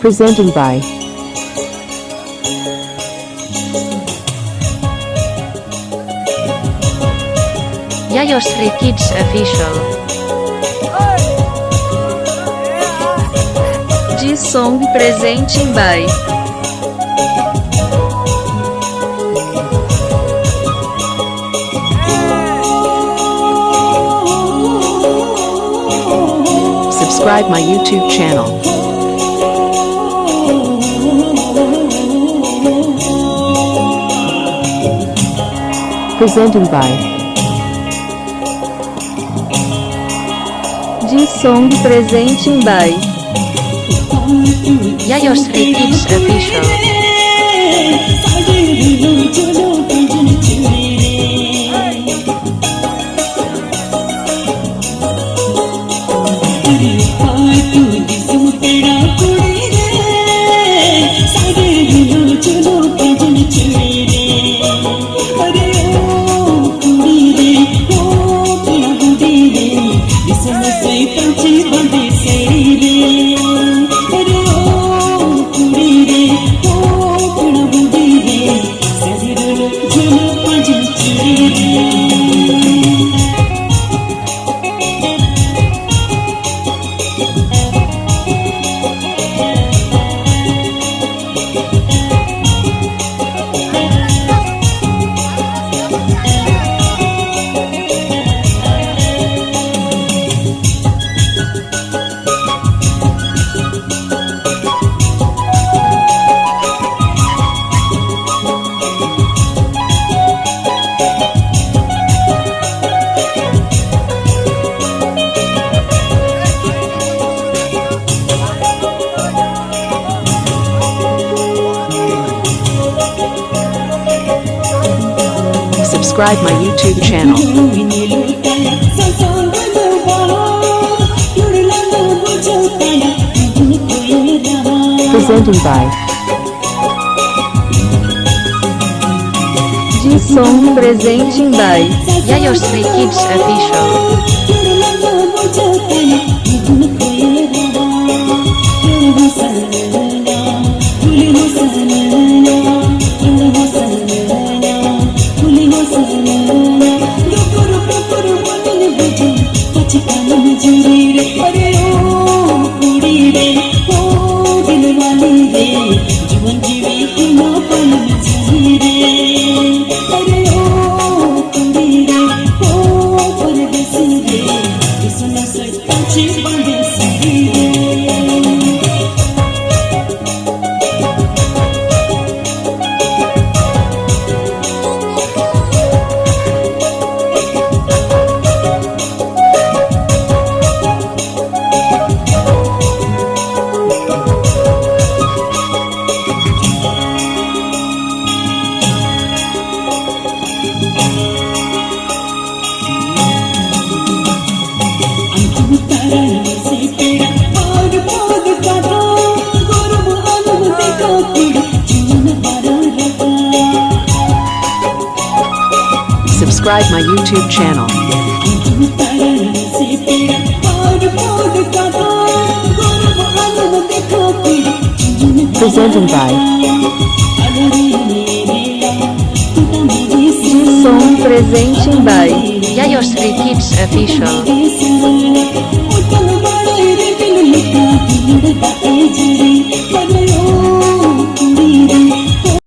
Presenting by Yayosri Kids Official. De Song Presenting by Subscribe my YouTube channel. Presenting by De Song Presenting by Yayosri Kids Official. Subscribe my YouTube channel. Presenting by De Song Presenting by Yayosri Kids Official. আনন্দে জীবন জীবন Subscribe my YouTube channel. Presenting by De Song Presenting by Yayosri Kids Official. Official.